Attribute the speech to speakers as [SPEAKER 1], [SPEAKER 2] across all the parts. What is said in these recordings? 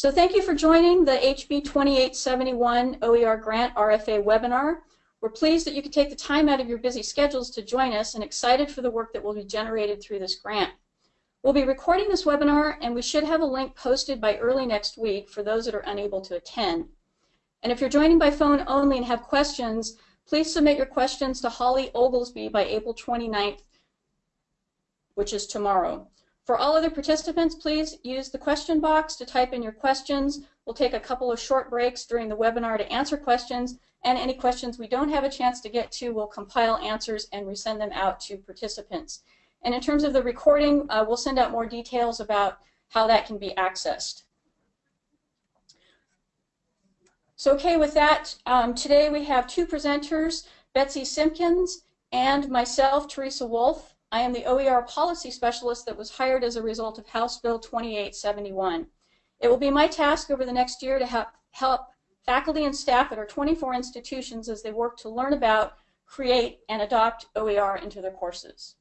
[SPEAKER 1] So thank you for joining the HB 2871 OER Grant RFA webinar. We're pleased that you could take the time out of your busy schedules to join us and excited for the work that will be generated through this grant. We'll be recording this webinar and we should have a link posted by early next week for those that are unable to attend. And if you're joining by phone only and have questions, please submit your questions to Holly Oglesby by April 29th, which is tomorrow. For all other participants, please use the question box to type in your questions. We'll take a couple of short breaks during the webinar to answer questions, and any questions we don't have a chance to get to, we'll compile answers and resend them out to participants. And in terms of the recording, uh, we'll send out more details about how that can be accessed. So okay, with that, um, today we have two presenters, Betsy Simpkins and myself, Teresa Wolf. I am the OER policy specialist that was hired as a result of House Bill 2871. It will be my task over the next year to help, help faculty and staff at our 24 institutions as they work to learn about, create, and adopt OER into their courses.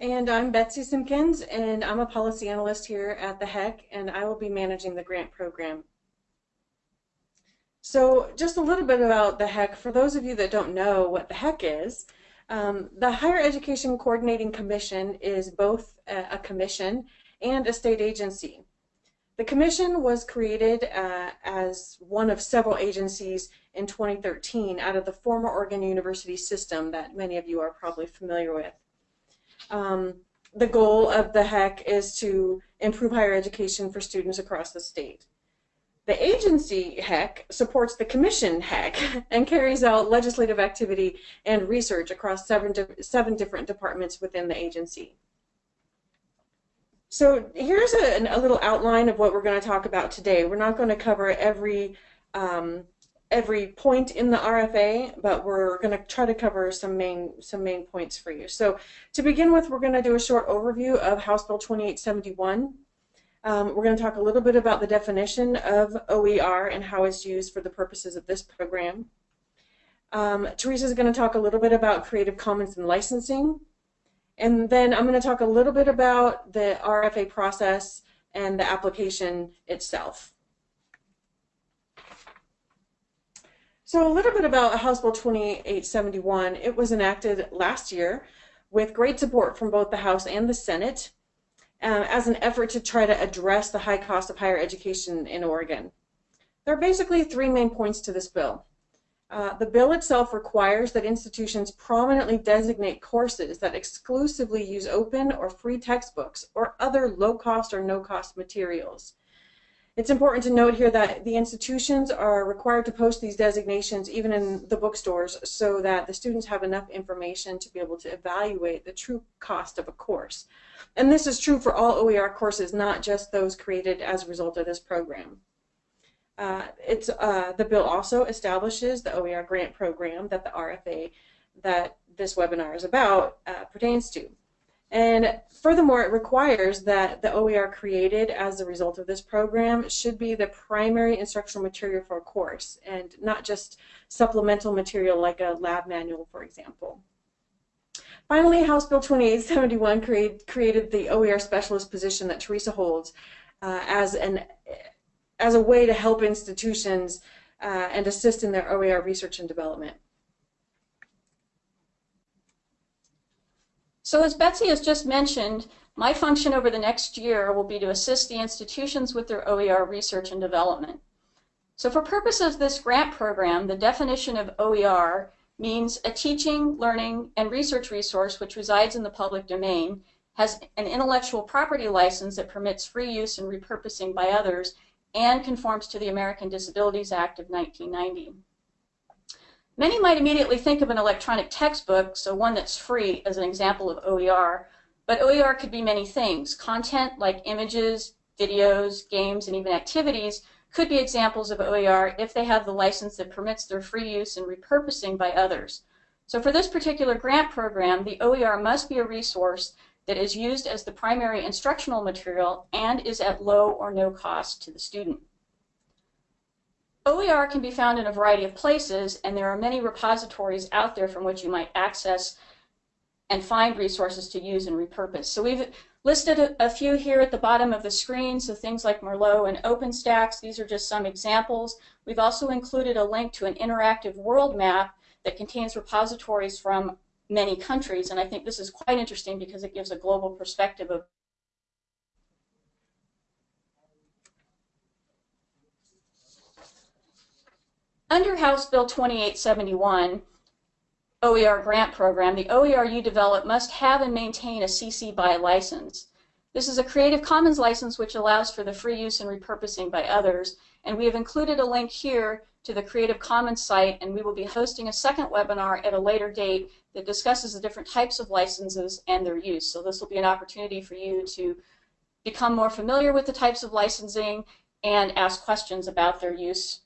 [SPEAKER 2] And I'm Betsy Simpkins, and I'm a policy analyst here at the HEC, and I will be managing the grant program. So just a little bit about the HEC. For those of you that don't know what the HEC is, um, the Higher Education Coordinating Commission is both a, a, commission and a state agency. The commission was created uh, as one of several agencies in 2013 out of the former Oregon University system that many of you are probably familiar with. Um, the goal of the HEC is to improve higher education for students across the state. The agency HEC supports the commission HEC and carries out legislative activity and research across seven, seven different departments within the agency. So here's a, a little outline of what we're going to talk about today. We're not going to cover every um, every point in the RFA, but we're going to try to cover some main some main points for you. So to begin with, we're going to do a short overview of House Bill 2871. Um, we're going to talk a little bit about the definition of OER and how it's used for the purposes of this program. Um, Teresa is going to talk a little bit about Creative Commons and licensing. And then I'm going to talk a little bit about the RFA process and the application itself. So a little bit about House Bill 2871. It was enacted last year with great support from both the House and the Senate uh, as an effort to try to address the high cost of higher education in Oregon. There are basically three main points to this bill. Uh, the bill itself requires that institutions prominently designate courses that exclusively use open or free textbooks or other low-cost or no-cost materials. It's important to note here that the institutions are required to post these designations even in the bookstores so that the students have enough information to be able to evaluate the true cost of a course. And this is true for all OER courses, not just those created as a result of this program. Uh, it's, uh, the bill also establishes the OER grant program that the RFA that this webinar is about uh, pertains to. And furthermore, it requires that the OER created as a result of this program should be the primary instructional material for a course and not just supplemental material like a lab manual, for example. Finally, House Bill 2871 create, created the OER specialist position that Teresa holds uh, as, an, as a way to help institutions uh, and assist in their OER research and development.
[SPEAKER 1] So as Betsy has just mentioned, my function over the next year will be to assist the institutions with their OER research and development. So for purposes of this grant program, the definition of OER means a teaching, learning, and research resource which resides in the public domain, has an intellectual property license that permits free use and repurposing by others, and conforms to the American Disabilities Act of 1990. Many might immediately think of an electronic textbook, so one that's free as an example of OER, but OER could be many things. Content like images, videos, games, and even activities could be examples of OER if they have the license that permits their free use and repurposing by others. So for this particular grant program, the OER must be a resource that is used as the primary instructional material and is at low or no cost to the student. OER can be found in a variety of places, and there are many repositories out there from which you might access and find resources to use and repurpose. So we've Listed a, a, few here at the bottom of the screen, so things like Merlot and OpenStax, these are just some examples. We've also included a link to an interactive world map that contains repositories from many countries, and I think this is quite interesting because it gives a global perspective of Under House Bill 2871, OER grant program, the OER you develop must have and maintain a CC BY license. This is a Creative Commons license which allows for the free use and repurposing by others, and we have included a link here to the Creative Commons site, and we will be hosting a second webinar at a later date that discusses the different types of licenses and their use. So this will be an opportunity for you to become more familiar with the types of licensing and ask questions about their use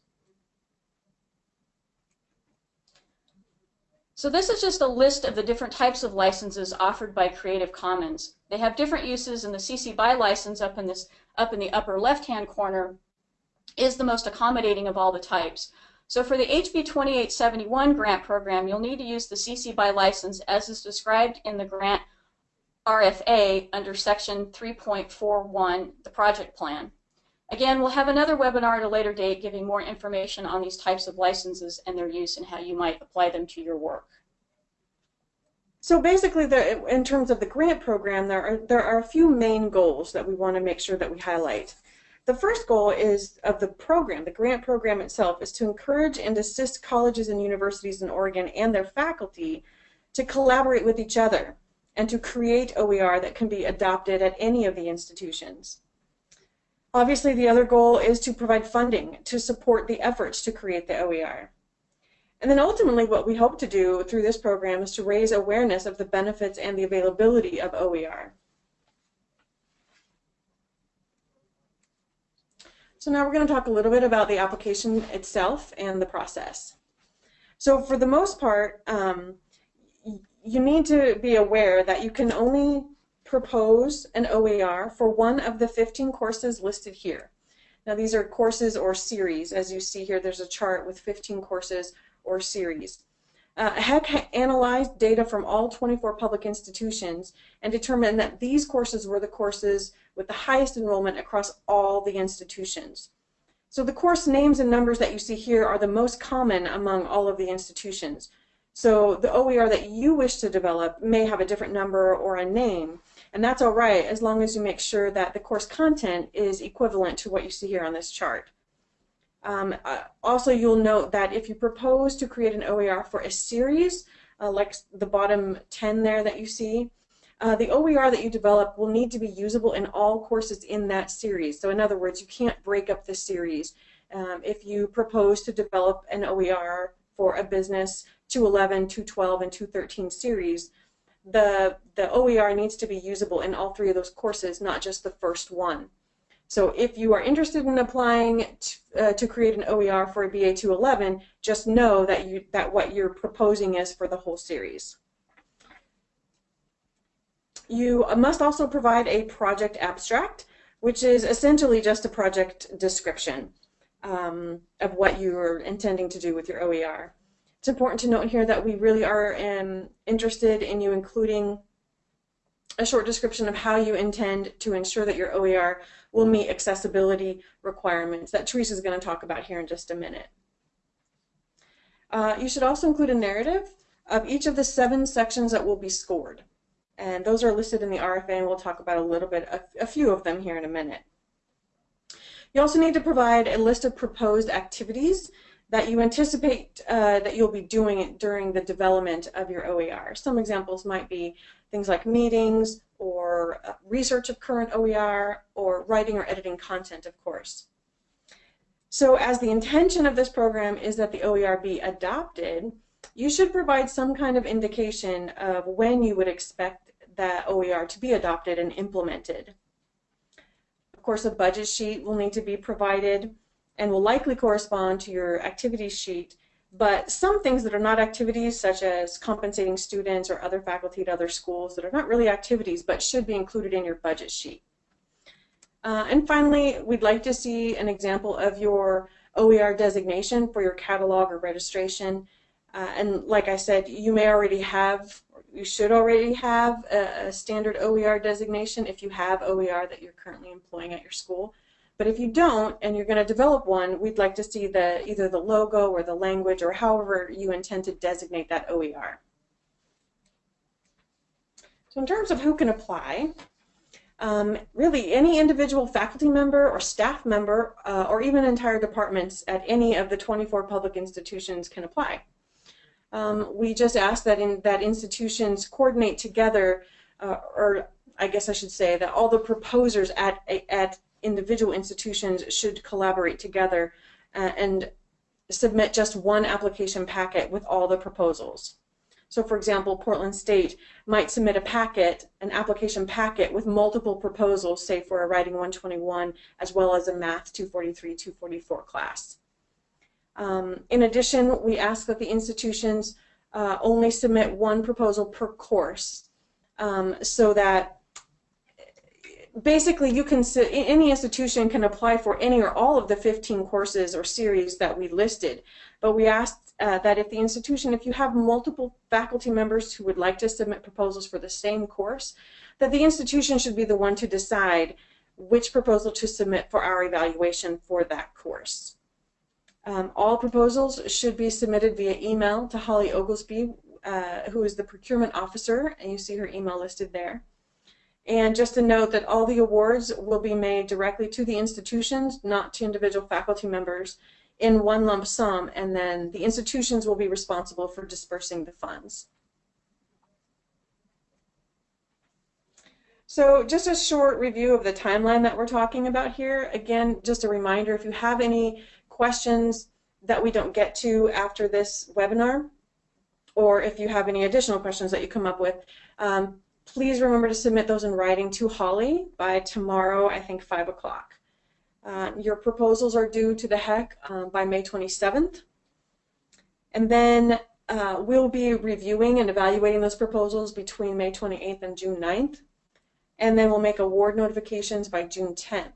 [SPEAKER 1] So this is just a list of the different types of licenses offered by Creative Commons. They have different uses and the CC BY license up in this up in the upper left-hand corner is the most accommodating of all the types. So for the HB 2871 grant program, you'll need to use the CC BY license as is described in the grant RFA under section 3.41, the project plan. Again, we'll have another webinar at a later date giving more information on these types of licenses and their use and how you might apply them to your work.
[SPEAKER 2] So basically, the, in terms of the grant program, there are, there are a few main goals that we want to make sure that we highlight. The first goal is of the program, the grant program itself, is to encourage and assist colleges and universities in Oregon and their faculty to collaborate with each other and to create OER that can be adopted at any of the institutions. Obviously, the other goal is to provide funding to support the efforts to create the OER. And then ultimately, what we hope to do through this program is to raise awareness of the benefits and the availability of OER. So now we're going to talk a little bit about the application itself and the process. So for the most part, um, you need to be aware that you can only propose an OER for one of the 15 courses listed here. Now these are courses or series. As you see here, there's a chart with 15 courses or series. Uh, HEC analyzed data from all 24 public institutions and determined that these courses were the courses with the highest enrollment across all the institutions. So the course names and numbers that you see here are the most common among all of the institutions. So the OER that you wish to develop may have a different number or a name, and that's all right as long as you make sure that the course content is equivalent to what you see here on this chart. Um, uh, also, you'll note that if you propose to create an OER for a series, uh, like the bottom 10 there that you see, uh, the OER that you develop will need to be usable in all courses in that series. So in other words, you can't break up the series. Um, if you propose to develop an OER for a business 211, 212, and 213 series, the, the OER needs to be usable in all three of those courses, not just the first one. So if you are interested in applying to, uh, to create an OER for a BA 211, just know that, you, that what you're proposing is for the whole series. You must also provide a project abstract, which is essentially just a project description um, of what you're intending to do with your OER. It's important to note here that we really are um, interested in you including a short description of how you intend to ensure that your OER will meet accessibility requirements that Teresa is going to talk about here in just a minute. Uh, you should also include a narrative of each of the seven sections that will be scored. And those are listed in the RFA, and we'll talk about a little bit, a, a few of them here in a minute. You also need to provide a list of proposed activities that you anticipate uh, that you'll be doing it during the development of your OER. Some examples might be things like meetings or uh, research of current OER or writing or editing content, of course. So as the intention of this program is that the OER be adopted, you should provide some kind of indication of when you would expect that OER to be adopted and implemented. Of course, a budget sheet will need to be provided and will likely correspond to your activities sheet. But some things that are not activities, such as compensating students or other faculty at other schools that are not really activities but should be included in your budget sheet. Uh, and finally, we'd like to see an example of your OER designation for your catalog or registration. Uh, and like I said, you may already have, you should already have a, a standard OER designation if you have OER that you're currently employing at your school. But if you don't and you're going to develop one, we'd like to see the either the logo or the language or however you intend to designate that OER. So in terms of who can apply, um, really any individual faculty member or staff member uh, or even entire departments at any of the 24 public institutions can apply. Um, we just ask that in that institutions coordinate together, uh, or I guess I should say that all the proposers at at individual institutions should collaborate together uh, and submit just one application packet with all the proposals. So for example, Portland State might submit a packet, an application packet with multiple proposals, say for a Writing 121, as well as a Math 243, 244 class. Um, in addition, we ask that the institutions uh, only submit one proposal per course um, so that basically you can any institution can apply for any or all of the 15 courses or series that we listed. But we asked uh, that if the institution if you have multiple faculty members who would like to submit proposals for the same course that the institution should be the one to decide which proposal to submit for our evaluation for that course. Um, all proposals should be submitted via email to Holly Oglesby uh, who is the procurement officer. And you see her email listed there and just a note that all the awards will be made directly to the institutions, not to individual faculty members, in one lump sum, and then the institutions will be responsible for dispersing the funds. So just a short review of the timeline that we're talking about here. Again, just a reminder, if you have any questions that we don't get to after this webinar, or if you have any additional questions that you come up with, um, please remember to submit those in writing to Holly by tomorrow, I think 5 o'clock. Uh, your proposals are due to the HEC uh, by May 27th. And then uh, we'll be reviewing and evaluating those proposals between May 28th and June 9th. And then we'll make award notifications by June 10th.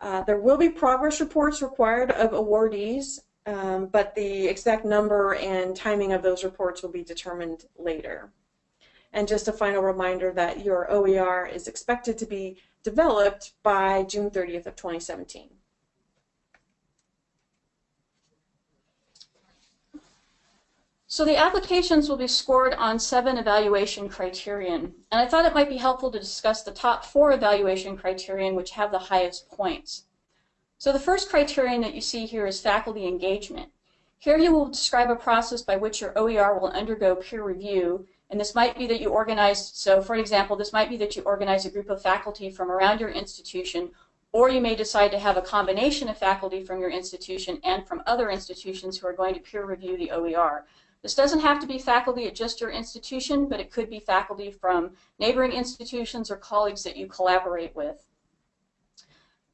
[SPEAKER 2] Uh, there will be progress reports required of awardees, um, but the exact number and timing of those reports will be determined later. And just a final reminder that your OER is expected to be developed by June 30th of 2017.
[SPEAKER 1] So the applications will be scored on seven evaluation criterion. And I thought it might be helpful to discuss the top four evaluation criterion which have the highest points. So the first criterion that you see here is faculty engagement. Here you will describe a process by which your OER will undergo peer review and this might be that you organize, so for example, this might be that you organize a group of faculty from around your institution, or you may decide to have a combination of faculty from your institution and from other institutions who are going to peer review the OER. This doesn't have to be faculty at just your institution, but it could be faculty from neighboring institutions or colleagues that you collaborate with.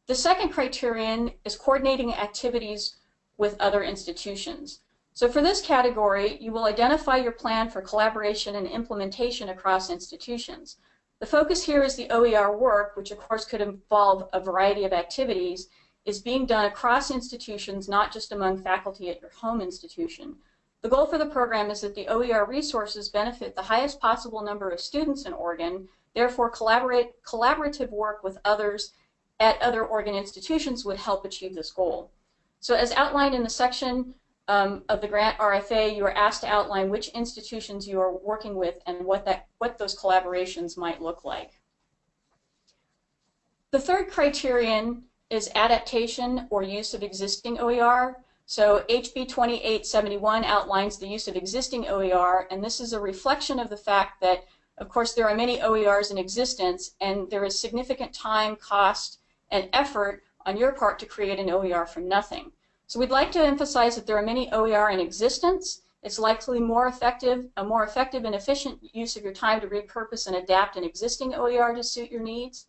[SPEAKER 1] The second criterion is coordinating activities with other institutions. So for this category, you will identify your plan for collaboration and implementation across institutions. The focus here is the OER work, which of course could involve a variety of activities, is being done across institutions, not just among faculty at your home institution. The goal for the program is that the OER resources benefit the highest possible number of students in Oregon, therefore collaborative work with others at other Oregon institutions would help achieve this goal. So as outlined in the section um, of the grant RFA, you are asked to outline which institutions you are working with and what, that, what those collaborations might look like. The third criterion is adaptation or use of existing OER. So HB 2871 outlines the use of existing OER, and this is a reflection of the fact that, of course, there are many OERs in existence, and there is significant time, cost, and effort on your part to create an OER from nothing. So we'd like to emphasize that there are many OER in existence. It's likely more effective, a more effective and efficient use of your time to repurpose and adapt an existing OER to suit your needs.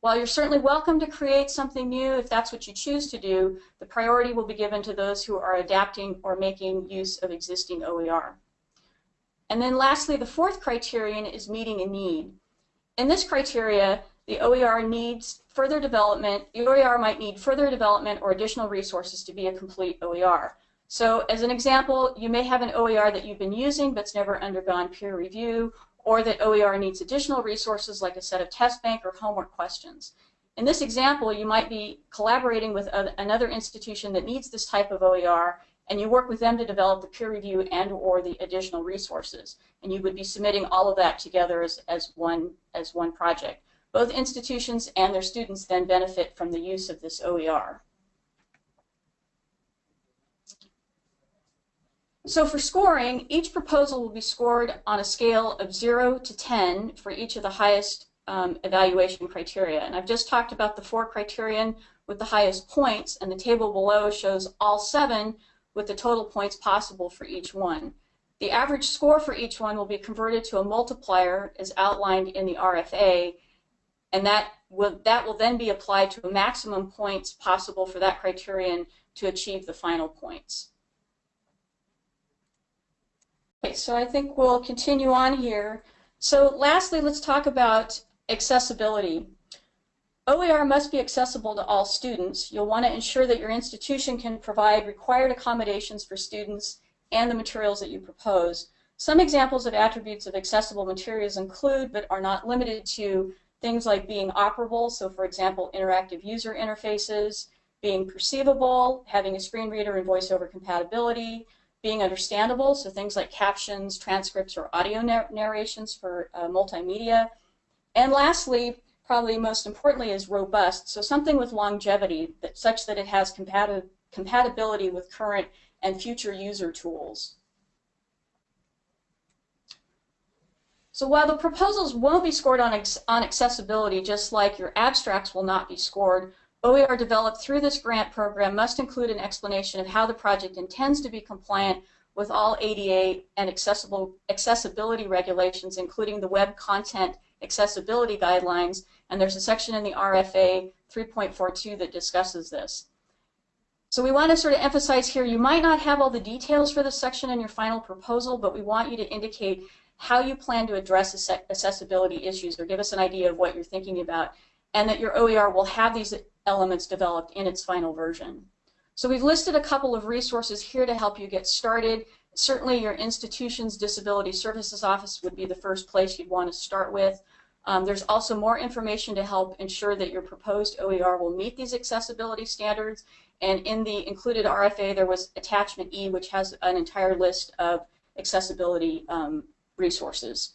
[SPEAKER 1] While you're certainly welcome to create something new if that's what you choose to do, the priority will be given to those who are adapting or making use of existing OER. And then lastly, the fourth criterion is meeting a need. In this criteria, the OER needs further development, the OER might need further development or additional resources to be a complete OER. So as an example, you may have an OER that you've been using but's never undergone peer review, or that OER needs additional resources like a set of test bank or homework questions. In this example, you might be collaborating with another institution that needs this type of OER, and you work with them to develop the peer review and or the additional resources. And you would be submitting all of that together as, as, one, as one project. Both institutions and their students then benefit from the use of this OER. So for scoring, each proposal will be scored on a scale of 0 to 10 for each of the highest um, evaluation criteria. And I've just talked about the four criterion with the highest points, and the table below shows all seven with the total points possible for each one. The average score for each one will be converted to a multiplier as outlined in the RFA, and that will, that will then be applied to a maximum points possible for that criterion to achieve the final points. Okay, so I think we'll continue on here. So lastly, let's talk about accessibility. OER must be accessible to all students. You'll want to ensure that your institution can provide required accommodations for students and the materials that you propose. Some examples of attributes of accessible materials include, but are not limited to, things like being operable, so for example, interactive user interfaces, being perceivable, having a screen reader and voiceover compatibility, being understandable, so things like captions, transcripts, or audio narrations for uh, multimedia. And lastly, probably most importantly, is robust, so something with longevity, that, such that it has compati compatibility with current and future user tools. So while the proposals won't be scored on, on accessibility, just like your abstracts will not be scored, OER developed through this grant program must include an explanation of how the project intends to be compliant with all ADA and accessible accessibility regulations, including the Web Content Accessibility Guidelines, and there's a section in the RFA 3.42 that discusses this. So we want to sort of emphasize here, you might not have all the details for this section in your final proposal, but we want you to indicate how you plan to address accessibility issues or give us an idea of what you're thinking about, and that your OER will have these elements developed in its final version. So we've listed a couple of resources here to help you get started. Certainly your institution's Disability Services Office would be the first place you'd want to start with. Um, there's also more information to help ensure that your proposed OER will meet these accessibility standards. And in the included RFA, there was attachment E, which has an entire list of accessibility um, resources.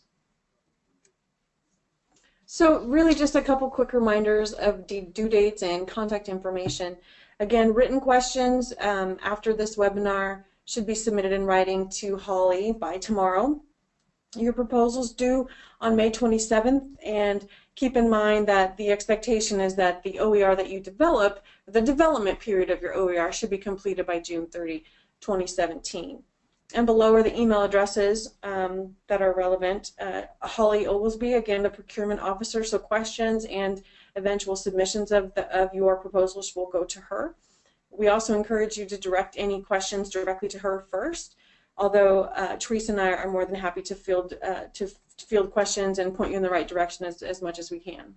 [SPEAKER 2] So really just a couple quick reminders of the due dates and contact information. Again, written questions um, after this webinar should be submitted in writing to Holly by tomorrow. Your proposals due on May 27th and keep in mind that the expectation is that the OER that you develop, the development period of your OER should be completed by June 30, 2017 and below are the email addresses um, that are relevant. Uh, Holly Oglesby, again, the procurement officer, so questions and eventual submissions of, the, of your proposals will go to her. We also encourage you to direct any questions directly to her first, although uh, Teresa and I are more than happy to field, uh, to, to field questions and point you in the right direction as, as much as we can.